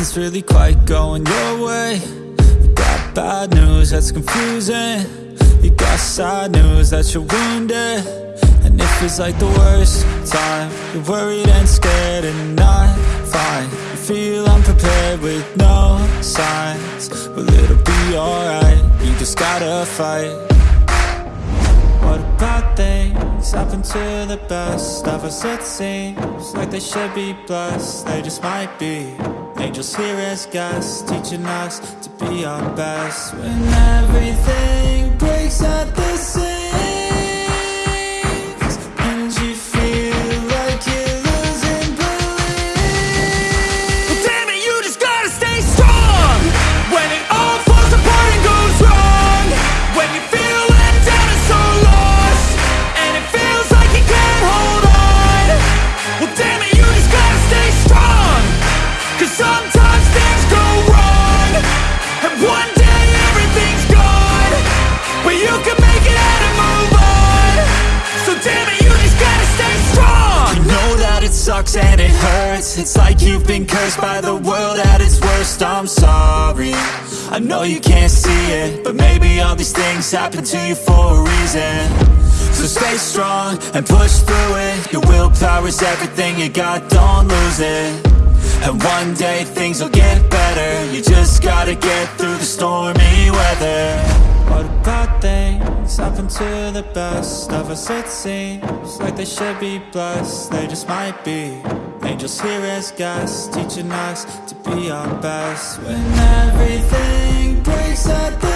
nothing's really quite going your way. You got bad news that's confusing. You got sad news that you're wounded. And it feels like the worst time. You're worried and scared and not fine. You feel unprepared with no signs. But it'll be alright. You just gotta fight. What about things happen to the best of us? It seems like they should be blessed. They just might be Angels here as guests Teaching us to be our best. When everything Cause sometimes things go wrong And one day everything's gone. But you can make it out and move on. So damn it, you just gotta stay strong. I know that it sucks and it hurts. It's like you've been cursed by the world at its worst. I'm sorry. I know you can't see it But maybe all these things happen to you for a reason. So stay strong and push through it. Your willpower is everything you got, don't lose it And one day things will get better. You just gotta get through the stormy weather. What about things happen to the best of us it seems. Like they should be blessed, they just might be. Angels here as guests, teaching us to be our best. When everything breaks at the